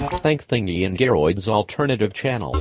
Thank Thingy and Geroid's alternative channel.